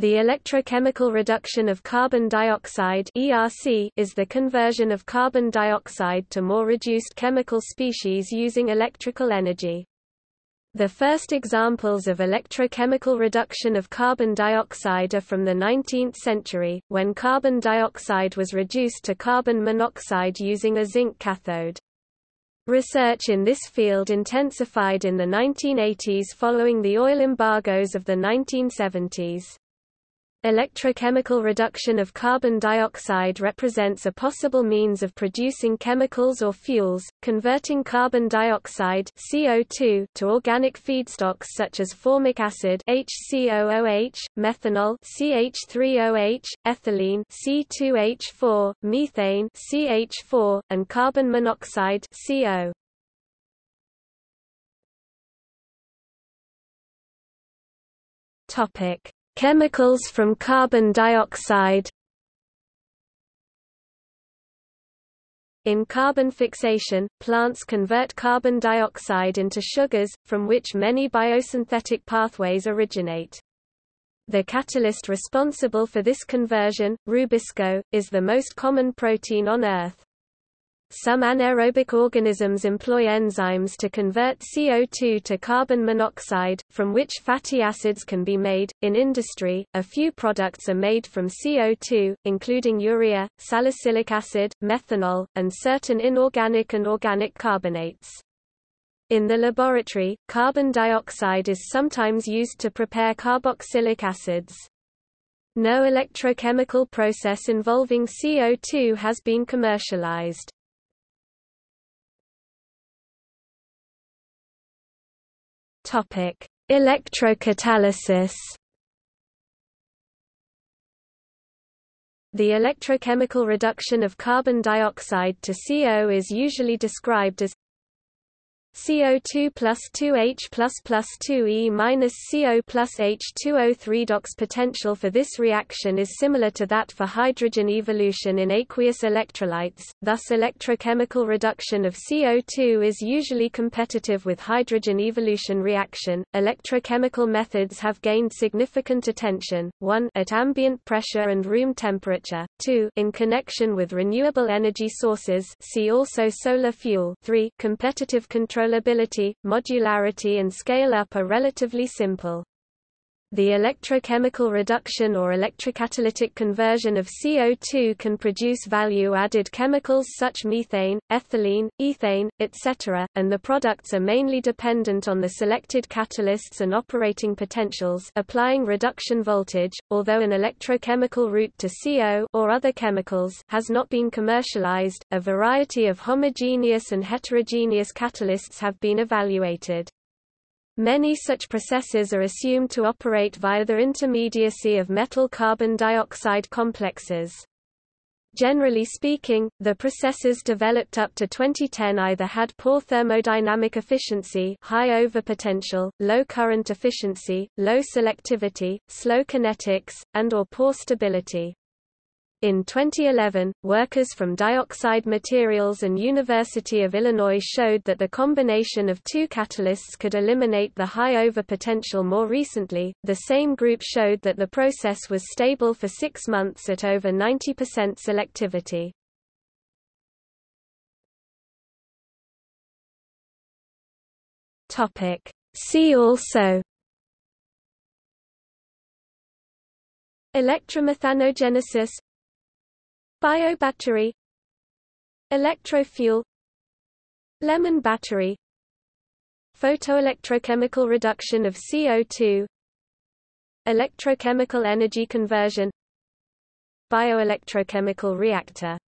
The electrochemical reduction of carbon dioxide (ERC) is the conversion of carbon dioxide to more reduced chemical species using electrical energy. The first examples of electrochemical reduction of carbon dioxide are from the 19th century, when carbon dioxide was reduced to carbon monoxide using a zinc cathode. Research in this field intensified in the 1980s following the oil embargoes of the 1970s. Electrochemical reduction of carbon dioxide represents a possible means of producing chemicals or fuels, converting carbon dioxide CO2 to organic feedstocks such as formic acid HCOOH, methanol CH3OH, ethylene C2H4, methane CH4, and carbon monoxide CO. Topic Chemicals from carbon dioxide In carbon fixation, plants convert carbon dioxide into sugars, from which many biosynthetic pathways originate. The catalyst responsible for this conversion, rubisco, is the most common protein on Earth. Some anaerobic organisms employ enzymes to convert CO2 to carbon monoxide, from which fatty acids can be made. In industry, a few products are made from CO2, including urea, salicylic acid, methanol, and certain inorganic and organic carbonates. In the laboratory, carbon dioxide is sometimes used to prepare carboxylic acids. No electrochemical process involving CO2 has been commercialized. Topic: Electrocatalysis. The electrochemical reduction of carbon dioxide to CO is usually described as CO2 plus 2H plus plus 2E minus CO plus H2O the redox potential for this reaction is similar to that for hydrogen evolution in aqueous electrolytes, thus electrochemical reduction of CO2 is usually competitive with hydrogen evolution reaction. Electrochemical methods have gained significant attention, 1 at ambient pressure and room temperature, 2 in connection with renewable energy sources see also solar fuel 3 competitive control controllability, modularity and scale-up are relatively simple. The electrochemical reduction or electrocatalytic conversion of CO2 can produce value-added chemicals such methane, ethylene, ethane, etc., and the products are mainly dependent on the selected catalysts and operating potentials applying reduction voltage, although an electrochemical route to CO or other chemicals has not been commercialized, a variety of homogeneous and heterogeneous catalysts have been evaluated. Many such processes are assumed to operate via the intermediacy of metal-carbon dioxide complexes. Generally speaking, the processes developed up to 2010 either had poor thermodynamic efficiency high overpotential, low current efficiency, low selectivity, slow kinetics, and or poor stability. In 2011, workers from Dioxide Materials and University of Illinois showed that the combination of two catalysts could eliminate the high overpotential more recently. The same group showed that the process was stable for six months at over 90% selectivity. Topic. See also Electromethanogenesis Biobattery. Electrofuel. Lemon battery. Photoelectrochemical reduction of CO2 Electrochemical energy conversion. Bioelectrochemical reactor